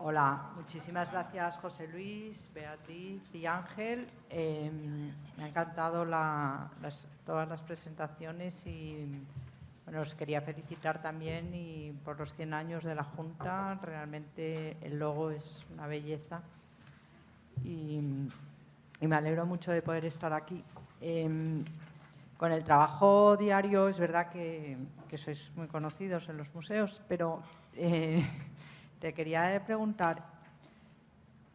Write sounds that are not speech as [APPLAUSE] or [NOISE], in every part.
Hola, muchísimas gracias José Luis, Beatriz y Ángel. Em, me ha encantado todas las presentaciones y bueno, os quería felicitar también y por los 100 años de la Junta. Realmente el logo es una belleza y, me alegro mucho de poder estar aquí. Em, con el trabajo diario es verdad que, sois muy conocidos en los museos, pero... Eh, te quería preguntar,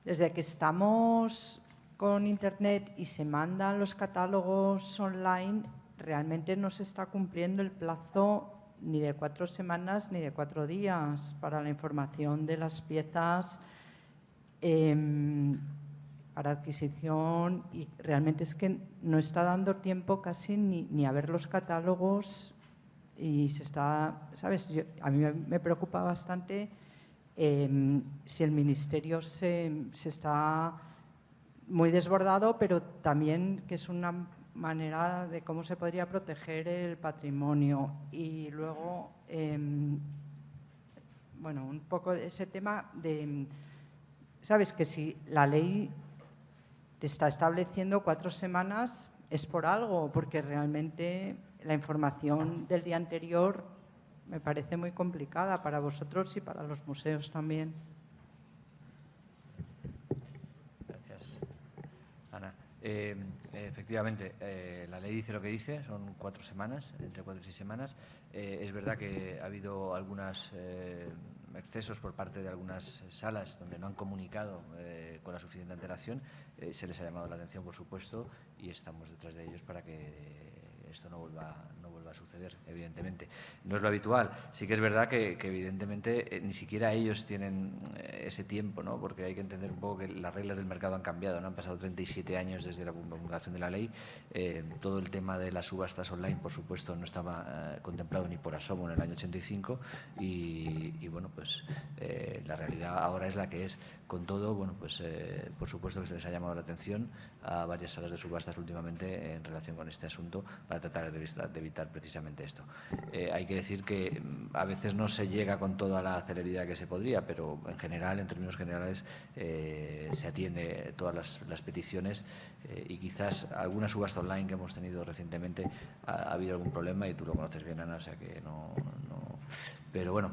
desde que estamos con Internet y se mandan los catálogos online, realmente no se está cumpliendo el plazo ni de cuatro semanas ni de cuatro días para la información de las piezas em, para adquisición y realmente es que no está dando tiempo casi ni, a ver los catálogos y se está, ¿sabes? a mí me preocupa bastante Em, si el Ministerio se, está muy desbordado, pero también que es una manera de cómo se podría proteger el patrimonio. Y luego, em, bueno, un poco de ese tema de, sabes que si la ley te está estableciendo cuatro semanas es por algo, porque realmente la información del día anterior me parece muy complicada para vosotros y para los museos también. Gracias. Ana. Eh, efectivamente, eh, la ley dice lo que dice, son cuatro semanas, entre cuatro y seis semanas. Eh, es verdad que ha habido algunos excesos por parte de algunas salas donde no han comunicado con la suficiente antelación. se les ha llamado la atención, por supuesto, y estamos detrás de ellos para que esto no vuelva, suceder, evidentemente. No es lo habitual. Sí que es verdad que, evidentemente, eh, ni siquiera ellos tienen eh, ese tiempo, ¿no? porque hay que entender un poco que las reglas del mercado han cambiado. ¿no? Han pasado 37 años desde la promulgación de la ley. Eh, todo el tema de las subastas online, por supuesto, no estaba contemplado ni por asomo en el año 85 y, bueno, pues la realidad ahora es la que es. Con todo, bueno, pues por supuesto que se les ha llamado la atención a varias salas de subastas últimamente en relación con este asunto para tratar de evitar precisamente esto. Eh, hay que decir que mm, a veces no se llega con toda la celeridad que se podría, pero en general, en términos generales, eh, se atiende todas las, peticiones eh, y quizás alguna subasta online que hemos tenido recientemente ha, habido algún problema y tú lo conoces bien, Ana, o sea que no... pero bueno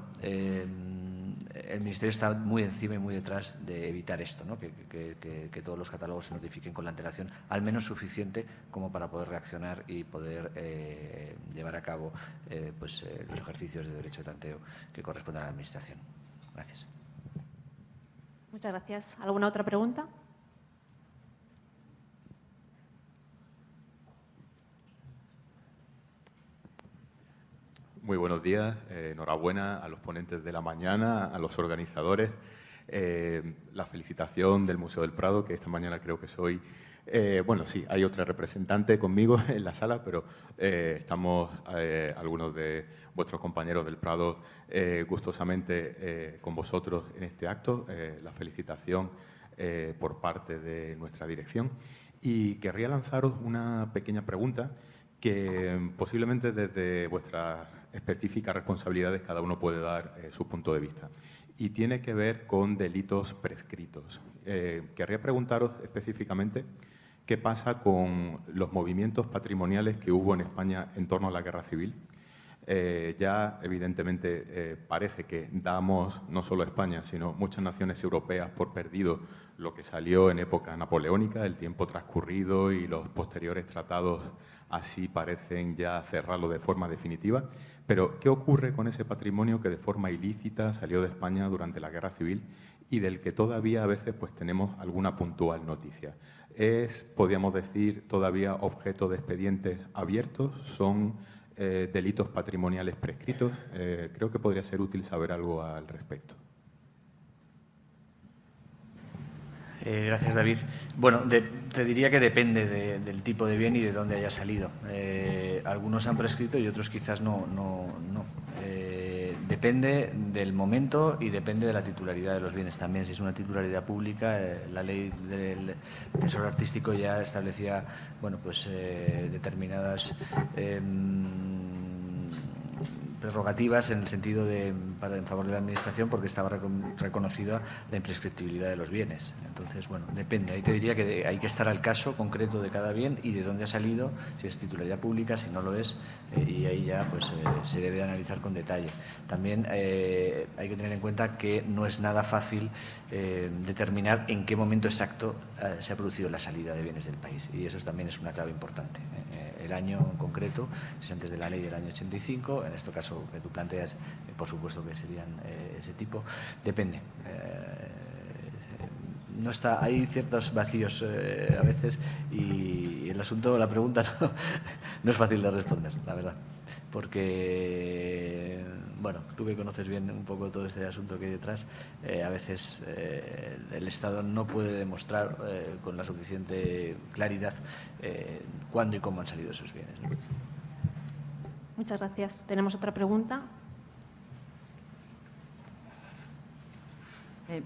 el Ministerio está muy encima y muy detrás de evitar esto, ¿no? que, todos los catálogos se notifiquen con la antelación al menos suficiente como para poder reaccionar y poder eh, llevar a cabo eh, pues, eh, los ejercicios de derecho de tanteo que corresponden a la Administración. Gracias. Muchas gracias. ¿Alguna otra pregunta? Muy buenos días, eh, enhorabuena a los ponentes de la mañana, a los organizadores. Eh, la felicitación del Museo del Prado, que esta mañana creo que soy... Eh, bueno, sí, hay otra representante conmigo [LAUGHS] en la sala, pero estamos algunos de vuestros compañeros del Prado gustosamente con vosotros en este acto. la felicitación por parte de nuestra dirección. Y querría lanzaros una pequeña pregunta que posiblemente desde vuestra específicas responsabilidades cada uno puede dar eh, su punto de vista. Y tiene que ver con delitos prescritos. Eh, querría preguntaros específicamente qué pasa con los movimientos patrimoniales que hubo en España en torno a la guerra civil. Eh, ya evidentemente parece que damos, no solo España, sino muchas naciones europeas por perdido lo que salió en época napoleónica, el tiempo transcurrido y los posteriores tratados así parecen ya cerrarlo de forma definitiva. Pero, ¿qué ocurre con ese patrimonio que de forma ilícita salió de España durante la Guerra Civil y del que todavía a veces pues, tenemos alguna puntual noticia? ¿Es, podríamos decir, todavía objeto de expedientes abiertos? ¿Son eh, delitos patrimoniales prescritos? Eh, creo que podría ser útil saber algo al respecto. Eh, gracias, David. Bueno, te diría que depende del tipo de bien y de dónde haya salido. Eh, algunos han prescrito y otros quizás no. no, no. Eh, depende del momento y depende de la titularidad de los bienes también. Si es una titularidad pública, la ley del tesoro artístico ya establecía bueno, pues, determinadas em, prerrogativas en el sentido de para en favor de la administración porque estaba reconocida la imprescriptibilidad de los bienes. Entonces, bueno, depende. Ahí te diría que hay que estar al caso concreto de cada bien y de dónde ha salido, si es titularidad pública, si no lo es, eh, y ahí ya pues eh, se debe analizar con detalle. También eh, hay que tener en cuenta que no es nada fácil determinar en qué momento exacto se ha producido la salida de bienes del país y eso también es una clave importante. el año en concreto, es antes de la ley del año 85, en este caso que tú planteas, por supuesto que serían ese tipo, depende no está, hay ciertos vacíos eh, a veces y el asunto, la pregunta [LAUGHS] no, es fácil de responder, la verdad. Porque, bueno, tú que conoces bien un poco todo este asunto que hay detrás, eh, a veces eh, el Estado no puede demostrar con la suficiente claridad cuándo y cómo han salido esos bienes. Muchas gracias. Tenemos otra pregunta.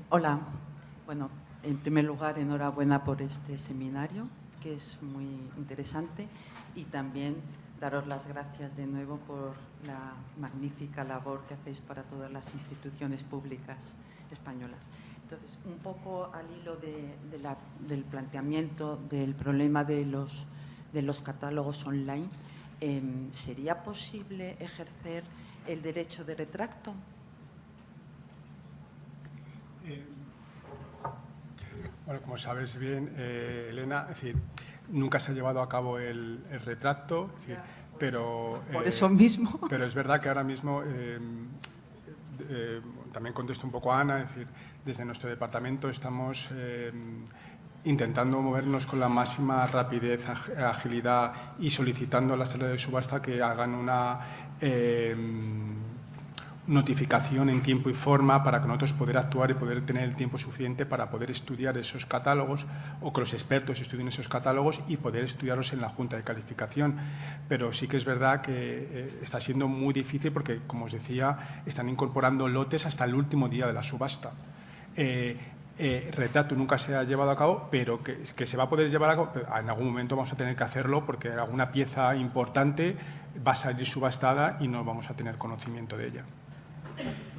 hola. Bueno, en primer lugar, enhorabuena por este seminario, que es muy interesante, y también daros las gracias de nuevo por la magnífica labor que hacéis para todas las instituciones públicas españolas. Entonces, un poco al hilo del planteamiento del problema de los, de los catálogos online, em, ¿sería posible ejercer el derecho de retracto? Eh, bueno, como sabes bien, eh, Elena, es decir, nunca se ha llevado a cabo el, retracto, pero... Por eso mismo. [LAUGHS] Pero es verdad que ahora mismo, eh, eh, también contesto un poco a Ana, es decir, desde nuestro departamento estamos intentando movernos con la máxima rapidez, agilidad y solicitando a la sala de subasta que hagan una notificación en tiempo y forma para que nosotros poder actuar y poder tener el tiempo suficiente para poder estudiar esos catálogos o que los expertos estudien esos catálogos y poder estudiarlos en la Junta de Calificación. Pero sí que es verdad que eh, está siendo muy difícil porque, como os decía, están incorporando lotes hasta el último día de la subasta. Eh, eh, retrato nunca se ha llevado a cabo, pero que, que, se va a poder llevar a cabo, en algún momento vamos a tener que hacerlo porque alguna pieza importante va a salir subastada y no vamos a tener conocimiento de ella.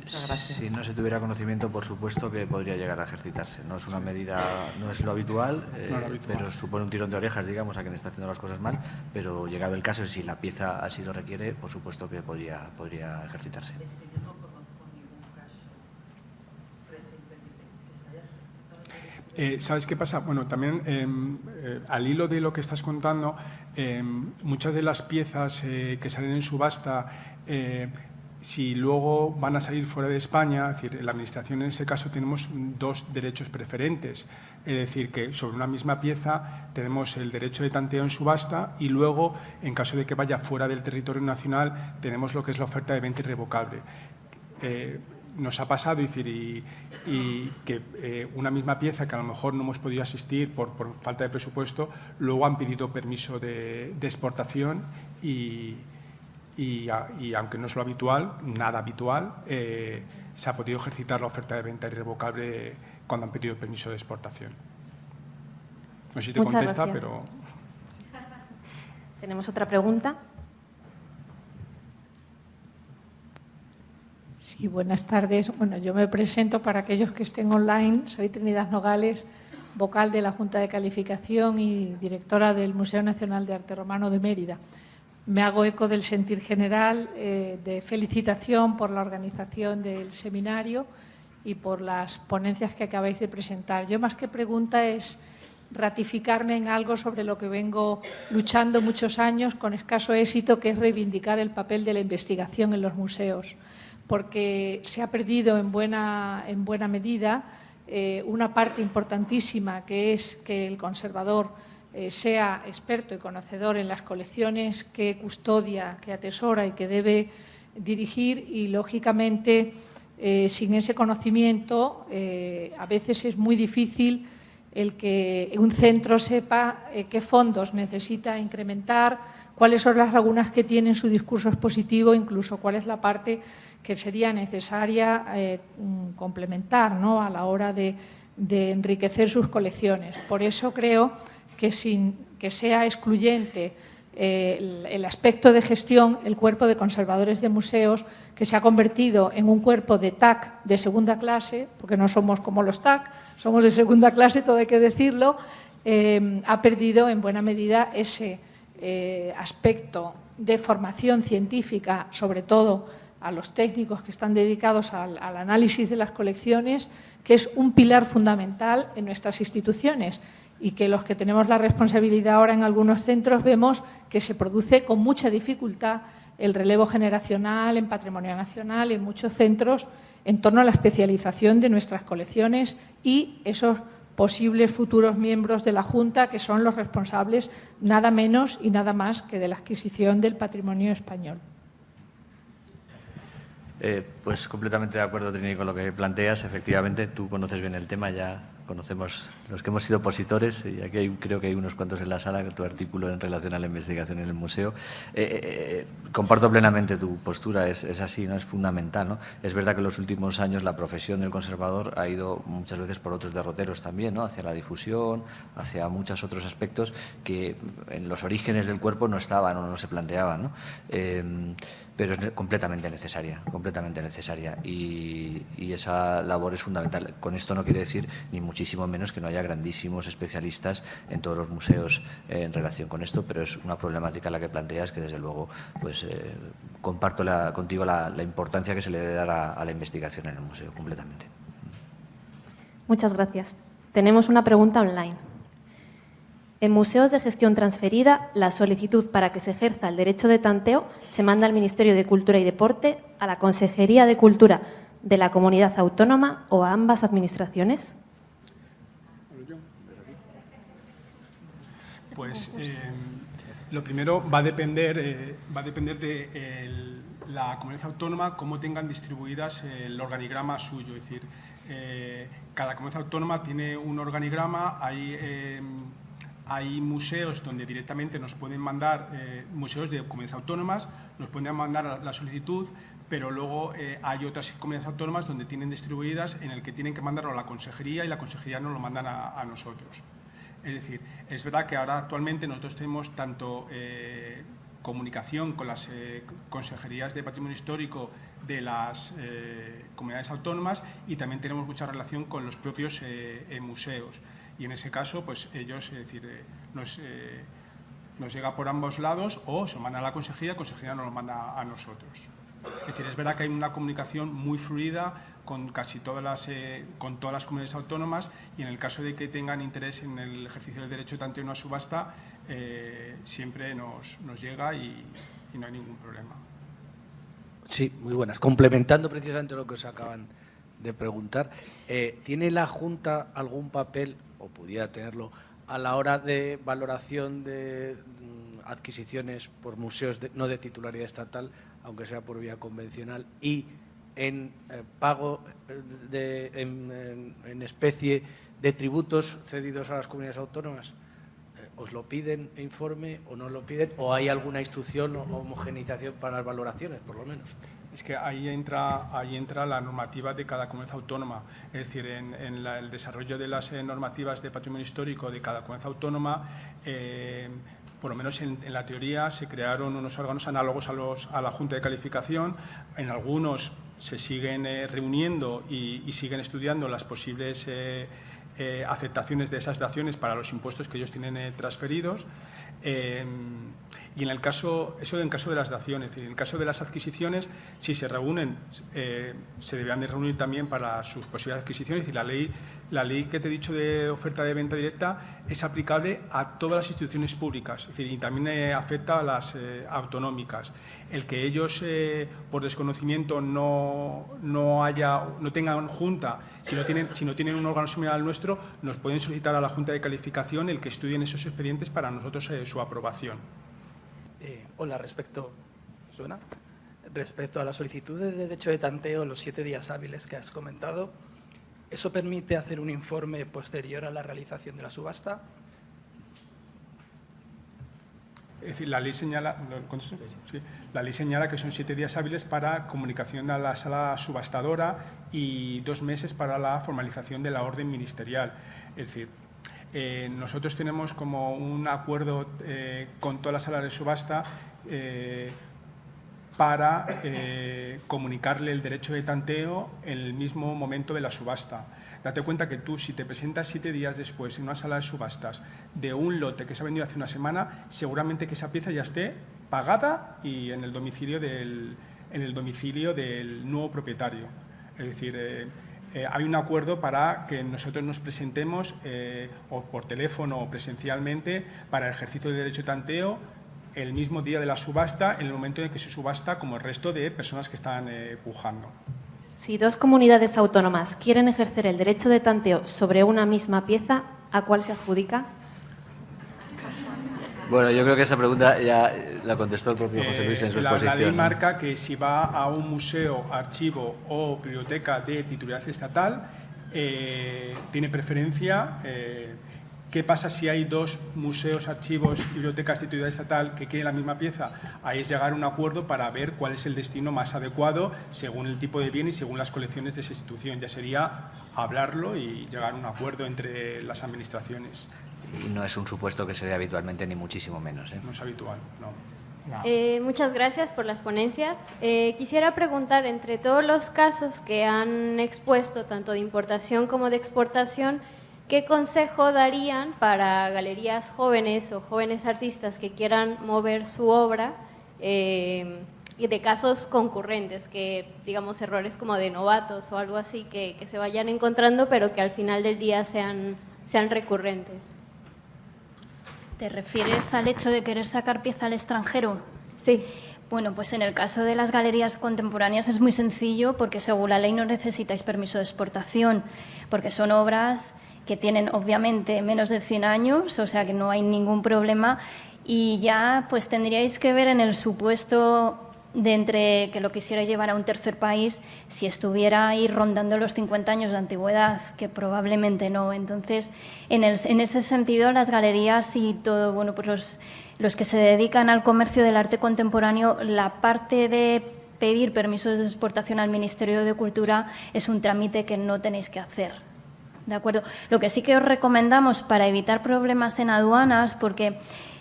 Si no se tuviera conocimiento, por supuesto que podría llegar a ejercitarse. No es una medida, no es lo habitual, eh, pero supone un tirón de orejas, digamos, a quien está haciendo las cosas mal. Pero llegado el caso, si la pieza así lo requiere, por supuesto que podría, podría ejercitarse. Eh, ¿Sabes qué pasa? Bueno, también em, eh, al hilo de lo que estás contando, em, muchas de las piezas que salen en subasta si luego van a salir fuera de España, es decir, la Administración en ese caso tenemos dos derechos preferentes, es decir, que sobre una misma pieza tenemos el derecho de tanteo en subasta y luego, en caso de que vaya fuera del territorio nacional, tenemos lo que es la oferta de venta irrevocable. Eh, nos ha pasado decir, y, que eh, una misma pieza que a lo mejor no hemos podido asistir por, falta de presupuesto, luego han pedido permiso de exportación y, y, aunque no es lo habitual, nada habitual, eh, se ha podido ejercitar la oferta de venta irrevocable cuando han pedido permiso de exportación. No sé si te contesta, pero... Tenemos otra pregunta. Sí, buenas tardes. Bueno, yo me presento para aquellos que estén online. Soy Trinidad Nogales, vocal de la Junta de Calificación y directora del Museo Nacional de Arte Romano de Mérida. Me hago eco del sentir general eh, de felicitación por la organización del seminario y por las ponencias que acabáis de presentar. Yo más que pregunta es ratificarme en algo sobre lo que vengo luchando muchos años con escaso éxito, que es reivindicar el papel de la investigación en los museos, porque se ha perdido en buena, en buena medida eh, una parte importantísima, que es que el conservador eh, sea experto y conocedor en las colecciones que custodia, que atesora y que debe dirigir y, lógicamente, eh, sin ese conocimiento, a veces es muy difícil el que un centro sepa qué fondos necesita incrementar, cuáles son las lagunas que tiene en su discurso expositivo, incluso cuál es la parte que sería necesaria complementar ¿no? a la hora de, de enriquecer sus colecciones. Por eso creo que sin que sea excluyente eh, el, aspecto de gestión, el cuerpo de conservadores de museos, que se ha convertido en un cuerpo de TAC de segunda clase, porque no somos como los TAC, somos de segunda clase, todo hay que decirlo, eh, ha perdido en buena medida ese eh, aspecto de formación científica, sobre todo a los técnicos que están dedicados al, al análisis de las colecciones, que es un pilar fundamental en nuestras instituciones y que los que tenemos la responsabilidad ahora en algunos centros vemos que se produce con mucha dificultad el relevo generacional en patrimonio nacional en muchos centros en torno a la especialización de nuestras colecciones y esos posibles futuros miembros de la Junta que son los responsables nada menos y nada más que de la adquisición del patrimonio español. Eh, pues completamente de acuerdo, Trini, con lo que planteas. Efectivamente, tú conoces bien el tema, ya conocemos los que hemos sido opositores, y aquí creo que hay unos cuantos en la sala, tu artículo en relación a la investigación en el museo. Eh, eh, eh, comparto plenamente tu postura, es, así, ¿no? es fundamental. ¿no? Es verdad que en los últimos años la profesión del conservador ha ido muchas veces por otros derroteros también, ¿no? hacia la difusión, hacia muchos otros aspectos que en los orígenes del cuerpo no estaban o no se planteaban. ¿no? pero es completamente necesaria, completamente necesaria y, esa labor es fundamental. Con esto no quiere decir ni muchísimo menos que no haya grandísimos especialistas en todos los museos eh, en relación con esto, pero es una problemática la que planteas que desde luego pues eh, comparto contigo la, importancia que se le debe dar a la investigación en el museo completamente. Muchas gracias. Tenemos una pregunta online. En museos de gestión transferida, la solicitud para que se ejerza el derecho de tanteo se manda al Ministerio de Cultura y Deporte, a la Consejería de Cultura de la Comunidad Autónoma o a ambas administraciones. Pues [LAUGHS] eh, lo primero va a depender, eh, va a depender de la comunidad autónoma cómo tengan distribuidas el organigrama suyo. Es decir, eh, cada comunidad autónoma tiene un organigrama, hay hay museos donde directamente nos pueden mandar, eh, museos de comunidades autónomas, nos pueden mandar la solicitud, pero luego eh, hay otras comunidades autónomas donde tienen distribuidas en el que tienen que mandarlo a la consejería y la consejería nos lo mandan a, nosotros. Es decir, es verdad que ahora actualmente nosotros tenemos tanto eh, comunicación con las consejerías de patrimonio histórico de las comunidades autónomas y también tenemos mucha relación con los propios museos y en ese caso pues ellos, es decir, eh, eh, nos, llega por ambos lados o se manda a la consejería, la consejería nos lo manda a nosotros. Es decir, es verdad que hay una comunicación muy fluida con casi todas las, eh, con todas las comunidades autónomas y en el caso de que tengan interés en el ejercicio del derecho de tanteo en una subasta, siempre nos, llega y, no hay ningún problema. Sí, muy buenas. Complementando precisamente lo que os acaban de preguntar, ¿tiene la Junta algún papel o pudiera tenerlo a la hora de valoración de mm, adquisiciones por museos no de titularidad estatal, aunque sea por vía convencional, y en eh, pago eh, de, en, especie de tributos cedidos a las comunidades autónomas? Eh, ¿Os lo piden informe o no lo piden? ¿O hay alguna instrucción o homogenización para las valoraciones, por lo menos? es que ahí entra, ahí entra la normativa de cada comunidad autónoma. Es decir, en, el desarrollo de las eh, normativas de patrimonio histórico de cada comunidad autónoma, por lo menos en, la teoría, se crearon unos órganos análogos a, los, a la Junta de Calificación. En algunos se siguen eh, reuniendo y, siguen estudiando las posibles aceptaciones de esas daciones para los impuestos que ellos tienen transferidos. Y en el caso, eso en caso de las daciones, en el caso de las adquisiciones, si se reúnen, eh, se deberán de reunir también para sus posibles adquisiciones y la ley, la ley que te he dicho de oferta de venta directa es aplicable a todas las instituciones públicas es decir, y también eh, afecta a las eh, autonómicas. El que ellos, por desconocimiento, no, no, haya, no tengan junta, si no, tienen, si no tienen un órgano similar al nuestro, nos pueden solicitar a la Junta de Calificación el que estudien esos expedientes para nosotros su aprobación. Hola, respecto, ¿suena? Respecto a la solicitud de derecho de tanteo, los siete días hábiles que has comentado, ¿eso permite hacer un informe posterior a la realización de la subasta? Es decir, la ley señala, la ley señala que son siete días hábiles para comunicación a la sala subastadora y dos meses para la formalización de la orden ministerial. Es decir, eh, nosotros tenemos como un acuerdo eh, con todas las salas de subasta eh, para comunicarle el derecho de tanteo en el mismo momento de la subasta. Date cuenta que tú, si te presentas siete días después en una sala de subastas de un lote que se ha vendido hace una semana, seguramente que esa pieza ya esté pagada y en el domicilio del, en el domicilio del nuevo propietario. Es decir, eh, hay un acuerdo para que nosotros nos presentemos eh, o por teléfono o presencialmente para el ejercicio del derecho de tanteo el mismo día de la subasta, en el momento en que se subasta, como el resto de personas que están eh, pujando. Si dos comunidades autónomas quieren ejercer el derecho de tanteo sobre una misma pieza, ¿a cuál se adjudica? Bueno, yo creo que esa pregunta ya la contestó el propio José Luis en su eh, exposición. La ley marca que si va a un museo, archivo o biblioteca de titularidad estatal, eh, tiene preferencia. Eh, ¿Qué pasa si hay dos museos, archivos y bibliotecas de titularidad estatal que quieren la misma pieza? Ahí es llegar a un acuerdo para ver cuál es el destino más adecuado según el tipo de bien y según las colecciones de esa institución. Ya sería hablarlo y llegar a un acuerdo entre las administraciones y no es un supuesto que se dé habitualmente, ni muchísimo menos. ¿eh? No es habitual, no. Eh, muchas gracias por las ponencias. Eh, quisiera preguntar, entre todos los casos que han expuesto, tanto de importación como de exportación, ¿qué consejo darían para galerías jóvenes o jóvenes artistas que quieran mover su obra y de casos concurrentes, que digamos errores como de novatos o algo así, que, que se vayan encontrando, pero que al final del día sean, sean recurrentes? ¿Te refieres al hecho de querer sacar pieza al extranjero? Sí. Bueno, pues en el caso de las galerías contemporáneas es muy sencillo porque según la ley no necesitáis permiso de exportación, porque son obras que tienen obviamente menos de 100 años, o sea que no hay ningún problema y ya pues tendríais que ver en el supuesto de entre que lo quisiera llevar a un tercer país si estuviera ahí rondando los 50 años de antigüedad, que probablemente no. Entonces, en, en ese sentido, las galerías y todo, bueno, pues los, los que se dedican al comercio del arte contemporáneo, la parte de pedir permisos de exportación al Ministerio de Cultura es un trámite que no tenéis que hacer. ¿De acuerdo? Lo que sí que os recomendamos para evitar problemas en aduanas, porque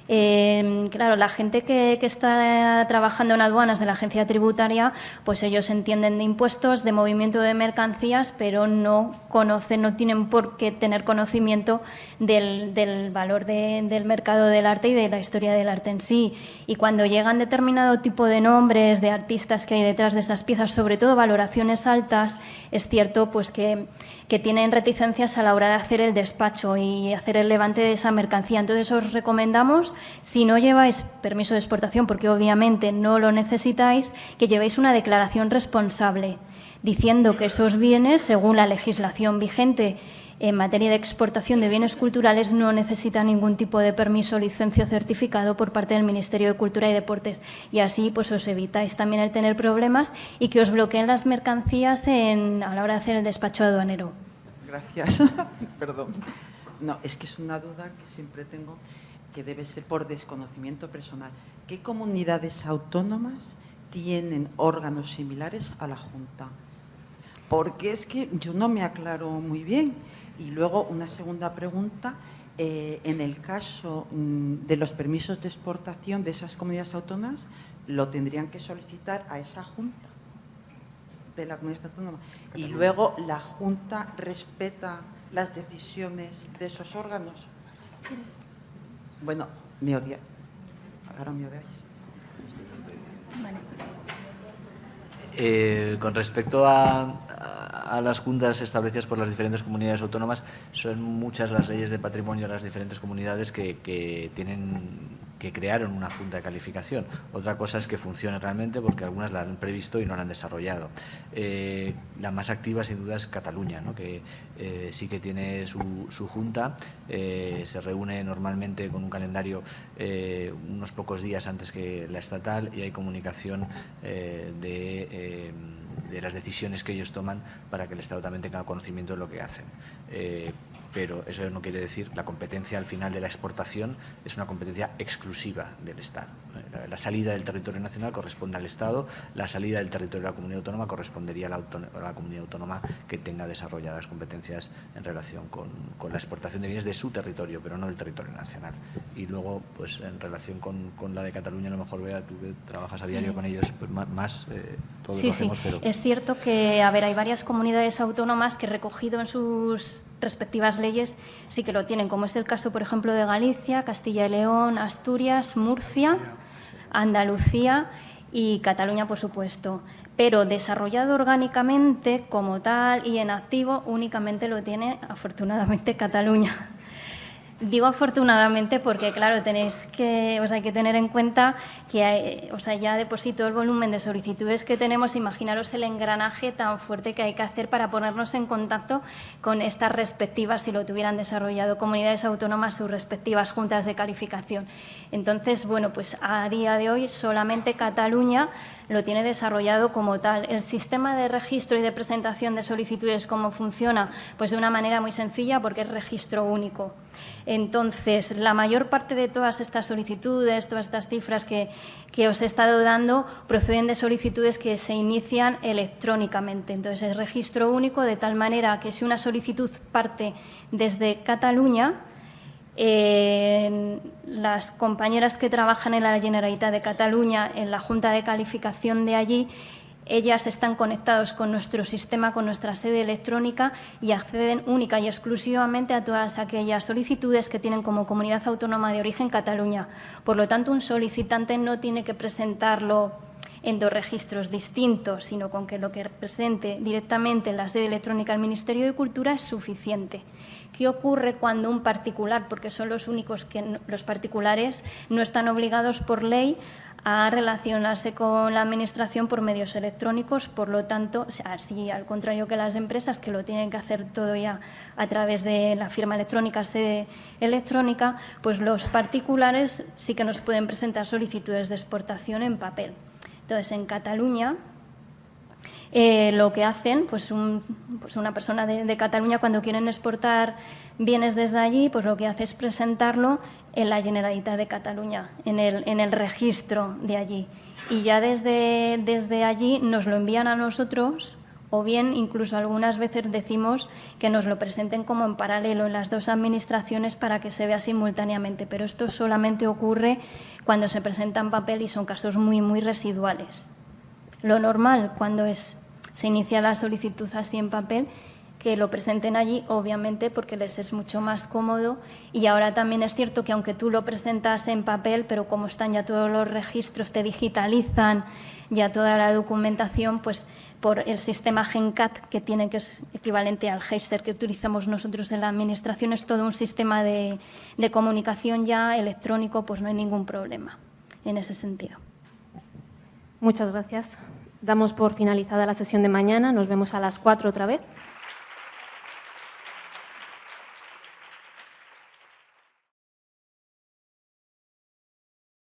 eh, claro, la gente que, está trabajando en aduanas de la agencia tributaria, pues ellos entienden de impuestos, de movimiento de mercancías, pero no conocen, no tienen por qué tener conocimiento del, valor del mercado del arte y de la historia del arte en sí. Y cuando llegan determinado tipo de nombres de artistas que hay detrás de esas piezas, sobre todo valoraciones altas, es cierto pues que, que tienen reticencias a la hora de hacer el despacho y hacer el levante de esa mercancía. Entonces os recomendamos si no lleváis permiso de exportación, porque obviamente no lo necesitáis, que llevéis una declaración responsable diciendo que esos bienes, según la legislación vigente en materia de exportación de bienes culturales, no necesitan ningún tipo de permiso, licencia o certificado por parte del Ministerio de Cultura y Deportes. Y así pues os evitáis también el tener problemas y que os bloqueen las mercancías en, a la hora de hacer el despacho aduanero. Gracias. [LAUGHS] Perdón. No, es que es una duda que siempre tengo que debe ser por desconocimiento personal. ¿Qué comunidades autónomas tienen órganos similares a la Junta? Porque es que yo no me aclaro muy bien. Y luego una segunda pregunta, eh, en el caso mm, de los permisos de exportación de esas comunidades autónomas, lo tendrían que solicitar a esa Junta de la comunidad autónoma. Y luego la Junta respeta las decisiones de esos órganos. Bueno, me odia. Ahora me odiáis. Eh, con respecto a, las juntas establecidas por las diferentes comunidades autónomas, son muchas las leyes de patrimonio de las diferentes comunidades que, que tienen que crearon una junta de calificación. Otra cosa es que funcione realmente porque algunas la han previsto y no la han desarrollado. Eh, la más activa sin duda es Cataluña, que eh, sí que tiene su, su junta, eh, se reúne normalmente con un calendario unos pocos días antes que la estatal y hay comunicación de de las decisiones que ellos toman para que el Estado también tenga conocimiento de lo que hacen pero eso no quiere decir la competencia al final de la exportación es una competencia exclusiva del Estado. La, salida del territorio nacional corresponde al Estado, la salida del territorio de la comunidad autónoma correspondería a la, comunidad autónoma que tenga desarrolladas competencias en relación con, la exportación de bienes de su territorio, pero no del territorio nacional. Y luego, pues en relación con, la de Cataluña, a lo mejor vea tú que trabajas a diario con ellos, pues más, eh, todo sí, lo sí. pero... Es cierto que, a ver, hay varias comunidades autónomas que recogido en sus respectivas leyes sí que lo tienen, como es el caso, por ejemplo, de Galicia, Castilla y León, Asturias, Murcia, Andalucía y Cataluña, por supuesto. Pero desarrollado orgánicamente como tal y en activo únicamente lo tiene, afortunadamente, Cataluña. Digo afortunadamente porque, claro, tenéis que, hay que tener en cuenta que hay, o sea, ya de por sí todo el volumen de solicitudes que tenemos, imaginaros el engranaje tan fuerte que hay que hacer para ponernos en contacto con estas respectivas, si lo tuvieran desarrollado comunidades autónomas, sus respectivas juntas de calificación. Entonces, bueno, pues a día de hoy solamente Cataluña lo tiene desarrollado como tal. El sistema de registro y de presentación de solicitudes, ¿cómo funciona? Pues de una manera muy sencilla porque es registro único. Entonces, la mayor parte de todas estas solicitudes, todas estas cifras que, os he estado dando, proceden de solicitudes que se inician electrónicamente. Entonces, es registro único de tal manera que si una solicitud parte desde Cataluña, las compañeras que trabajan en la Generalitat de Cataluña, en la Junta de Calificación de allí, ellas están conectados con nuestro sistema, con nuestra sede electrónica y acceden única y exclusivamente a todas aquellas solicitudes que tienen como comunidad autónoma de origen Cataluña. Por lo tanto, un solicitante no tiene que presentarlo en dos registros distintos, sino con que lo que presente directamente en la sede electrónica del Ministerio de Cultura es suficiente. ¿Qué ocurre cuando un particular, porque son los únicos que los particulares no están obligados por ley a relacionarse con la Administración por medios electrónicos, por lo tanto, así al contrario que las empresas que lo tienen que hacer todo ya a través de la firma electrónica, sede electrónica, pues los particulares sí que nos pueden presentar solicitudes de exportación en papel. Entonces, en Cataluña, eh, lo que hacen, pues, pues una persona de, Cataluña cuando quieren exportar bienes desde allí, pues lo que hace es presentarlo en la Generalitat de Cataluña, en el, registro de allí. Y ya desde, desde allí nos lo envían a nosotros o bien incluso algunas veces decimos que nos lo presenten como en paralelo en las dos administraciones para que se vea simultáneamente, pero esto solamente ocurre cuando se presenta en papel y son casos muy, muy residuales. Lo normal cuando es se inicia la solicitud así en papel, que lo presenten allí, obviamente, porque les es mucho más cómodo. Y ahora también es cierto que aunque tú lo presentas en papel, pero como están ya todos los registros, te digitalizan ya toda la documentación, pues por el sistema GenCat, que tiene que es equivalente al Heister que utilizamos nosotros en la Administración, es todo un sistema de, de comunicación ya electrónico, pues no hay ningún problema en ese sentido. Muchas gracias. Damos por finalizada la sesión de mañana. Nos vemos a las cuatro otra vez.